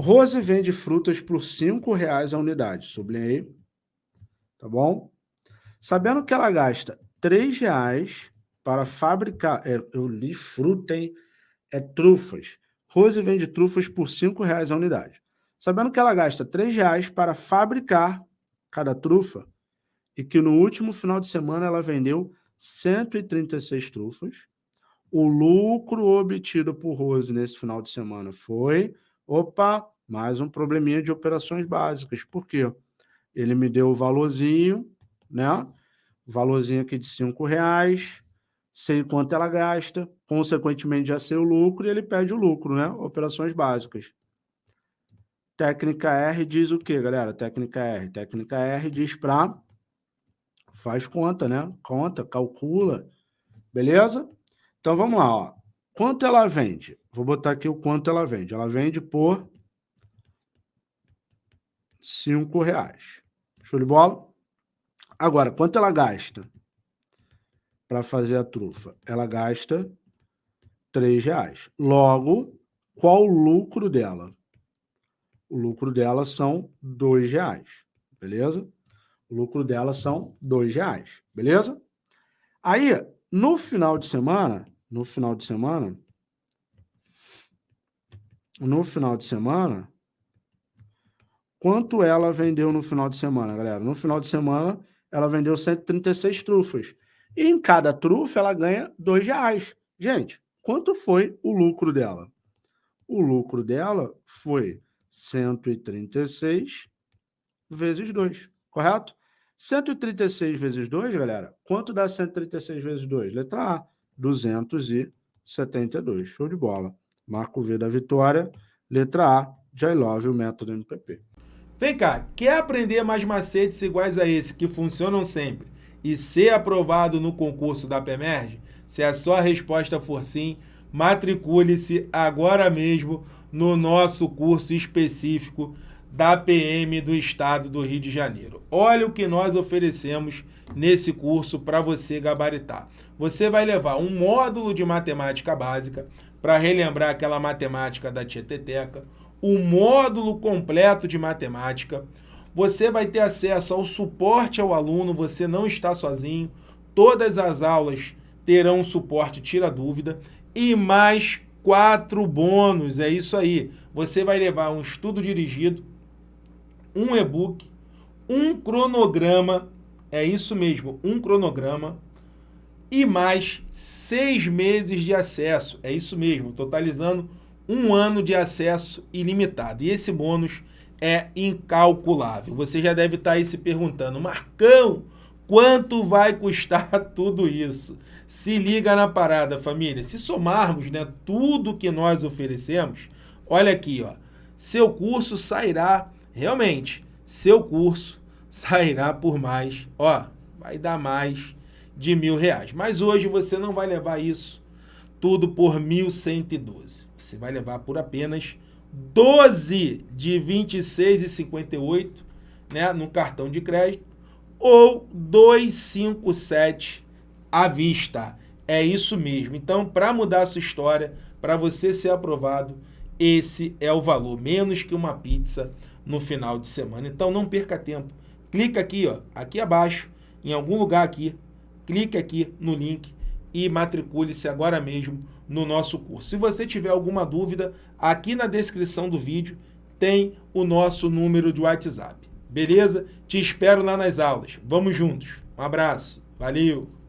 Rose vende frutas por R$ reais a unidade. Sublinhei. Tá bom? Sabendo que ela gasta R$ reais para fabricar... É, eu li fruta, hein? É trufas. Rose vende trufas por R$ reais a unidade. Sabendo que ela gasta R$ reais para fabricar cada trufa e que no último final de semana ela vendeu 136 trufas, o lucro obtido por Rose nesse final de semana foi, opa, mais um probleminha de operações básicas. Por quê? Ele me deu o valorzinho, né? O valorzinho aqui de cinco reais, sei quanto ela gasta, consequentemente já sei o lucro e ele pede o lucro, né? Operações básicas. Técnica R diz o quê, galera? Técnica R. Técnica R diz para faz conta, né? Conta, calcula, beleza? Então vamos lá, ó. Quanto ela vende? Vou botar aqui o quanto ela vende. Ela vende por cinco reais. Show de bola? Agora, quanto ela gasta para fazer a trufa? Ela gasta três reais. Logo, qual o lucro dela? O lucro dela são dois reais, beleza? O lucro dela são dois reais, beleza? Aí, no final de semana, no final de semana, no final de semana, quanto ela vendeu no final de semana, galera? No final de semana, ela vendeu 136 trufas. E em cada trufa, ela ganha dois reais. Gente, quanto foi o lucro dela? O lucro dela foi 136 vezes 2, correto? 136 vezes 2, galera, quanto dá 136 vezes 2? Letra A, 272. Show de bola. Marco V da vitória. Letra A, I love o método MPP. Vem cá, quer aprender mais macetes iguais a esse que funcionam sempre e ser aprovado no concurso da PEMERGE? Se a sua resposta for sim, matricule-se agora mesmo no nosso curso específico da PM do Estado do Rio de Janeiro. Olha o que nós oferecemos nesse curso para você gabaritar. Você vai levar um módulo de matemática básica para relembrar aquela matemática da Tieteteca, o um módulo completo de matemática, você vai ter acesso ao suporte ao aluno, você não está sozinho, todas as aulas terão suporte tira dúvida e mais quatro bônus, é isso aí. Você vai levar um estudo dirigido, um e-book, um cronograma, é isso mesmo, um cronograma, e mais seis meses de acesso, é isso mesmo, totalizando um ano de acesso ilimitado. E esse bônus é incalculável. Você já deve estar aí se perguntando, Marcão, quanto vai custar tudo isso? Se liga na parada, família. Se somarmos né, tudo que nós oferecemos, olha aqui, ó, seu curso sairá realmente, seu curso sairá por mais, ó, vai dar mais de mil reais. Mas hoje você não vai levar isso tudo por 1.112. Você vai levar por apenas 12 de 26,58 né, no cartão de crédito ou 257 à vista. É isso mesmo. Então, para mudar a sua história, para você ser aprovado, esse é o valor, menos que uma pizza no final de semana. Então não perca tempo. Clica aqui, ó, aqui abaixo, em algum lugar aqui, clique aqui no link e matricule-se agora mesmo no nosso curso. Se você tiver alguma dúvida, aqui na descrição do vídeo tem o nosso número de WhatsApp. Beleza? Te espero lá nas aulas. Vamos juntos. Um abraço. Valeu!